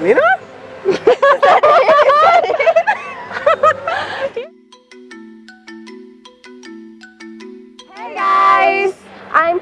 Lena?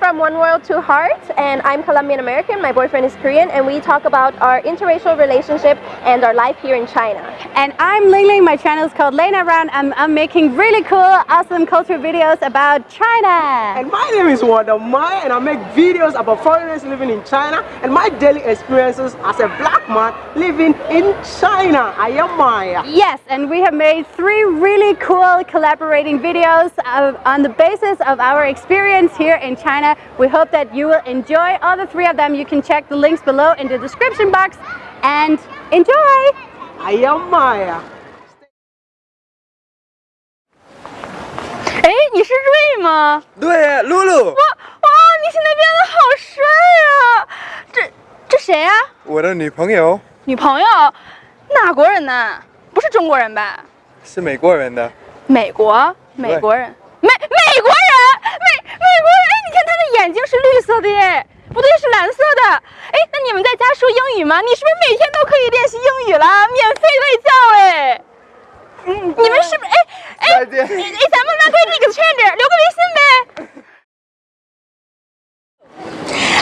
From One World Two Hearts and I'm Colombian American. My boyfriend is Korean and we talk about our interracial relationship and our life here in China. And I'm Ling Ling. My channel is called Lena Around. I'm, I'm making really cool, awesome culture videos about China. And my name is Wanda Maya and I make videos about foreigners living in China and my daily experiences as a black man living in China. I am Maya. Yes, and we have made three really cool collaborating videos of, on the basis of our experience here in China. We hope that you will enjoy all the three of them. You can check the links below in the description box and enjoy! I am Maya. 哎，你是瑞吗？对，露露，哇哇，你现在变得好帅啊！这这谁呀、我的女朋友女朋友？哪国人呢？不是中国人吧？是美国人的，美国？美国人？ 眼睛是绿色的耶，不对，是蓝色的。哎，那你们在家说英语吗？你是不是每天都可以练习英语了？免费卫教哎。嗯，你们是不是？哎哎，哎，咱们拉开这个圈子，留个微信呗。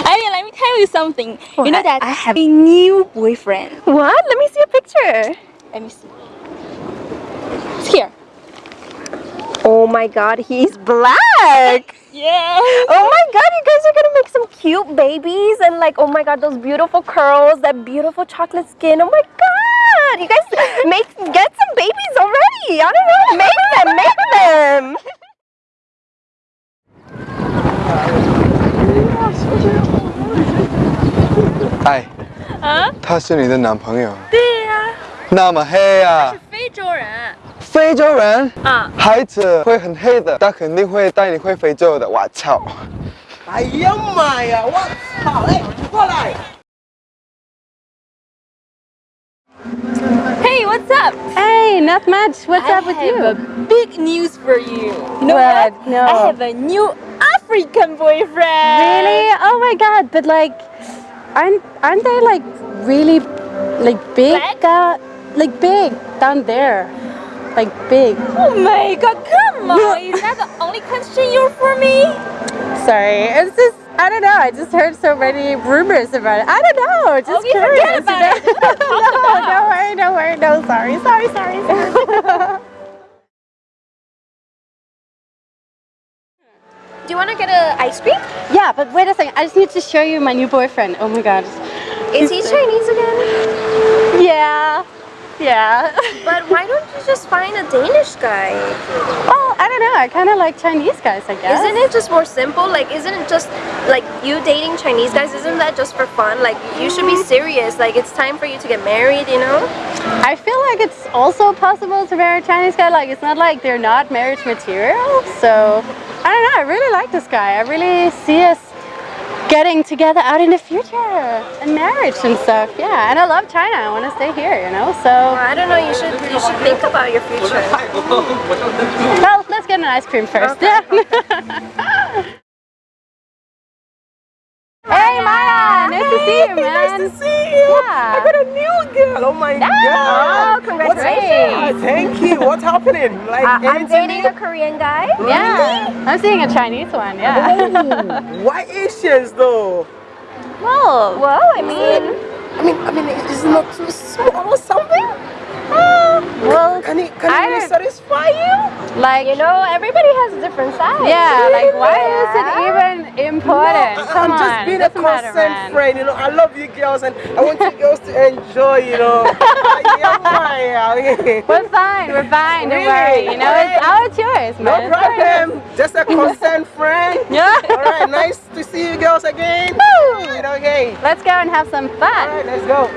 I mean, let me tell you something. You know that I have a new boyfriend. What? Let me see a picture. Let me see. It's here. Oh my god, he's black! Yeah. Oh my god, you guys are gonna make some cute babies and like, oh my god, those beautiful curls, that beautiful chocolate skin. Oh my god! You guys make get some babies already. I don't know, make them, make them. 哎，啊？他是你的男朋友，对呀、那么黑啊是，非洲人。 非洲人，啊，孩子会很黑的，他肯定会带你回非洲的，我操！ I am Maya. 我操，哎，过来。 Hey, what's up? Hey, not much. What's I up with have you? a big news for you. You know What? what? No. I have a new African boyfriend. Really? Oh my god, but like, aren't, aren't they like really, like big Black? down, like big down there? Like big. Oh my god, come on. Is that the only question you're for me? Sorry, it's just, I don't know, I just heard so many rumors about it. I don't know, just oh, Okay, curious. forget about you know? it. No, don't worry, don't worry, no, sorry, sorry, sorry, sorry. Do you wanna get an ice cream? yeah, but wait a second, I just need to show you my new boyfriend. Oh my god. Is he Chinese again? Yeah, yeah. But why don't you just find a Danish guy? well, I don't know, I kind of like Chinese guys, I guess. Isn't it just more simple? Like, isn't it just like you dating Chinese guys? Isn't that just for fun? Like, you should be mm. serious. Like, it's time for you to get married, you know? I feel like it's also possible to marry a Chinese guy. Like, it's not like they're not marriage material. So, I don't know. I really like this guy. I really see us getting together out in the future and marriage and stuff. Yeah, and I love China. I want to stay here, you know. So, I don't know. You should you should think about your future. well, let's get an ice cream first. Okay. Yeah. hey, Maya. Nice to see you, man. Nice to see you. Yeah. I got a new girl. Oh my Oh, god. congratulations. What's, thank you. What's happening? Like, Uh, I'm dating a Korean guy. Yeah. I'm seeing a Chinese one. Yeah. Oh, why Asians though? well, Well, I mean, I mean, I mean, is it not too small or something? well, Can it, can I it really don't- satisfy you? like you know, everybody has a different size. Yeah, like why is it even important? No, I- Come I'm on, just being a doesn't matter, concerned man. friend, you know. I love you girls and I want you girls to enjoy, you know. We're fine, we're fine, don't Really? worry. You know, it's our choice, No man. It's our problem. Just a concerned friend. Yeah. Alright, nice to see you girls again. Woo! Alright, okay. Let's go and have some fun. Alright, let's go.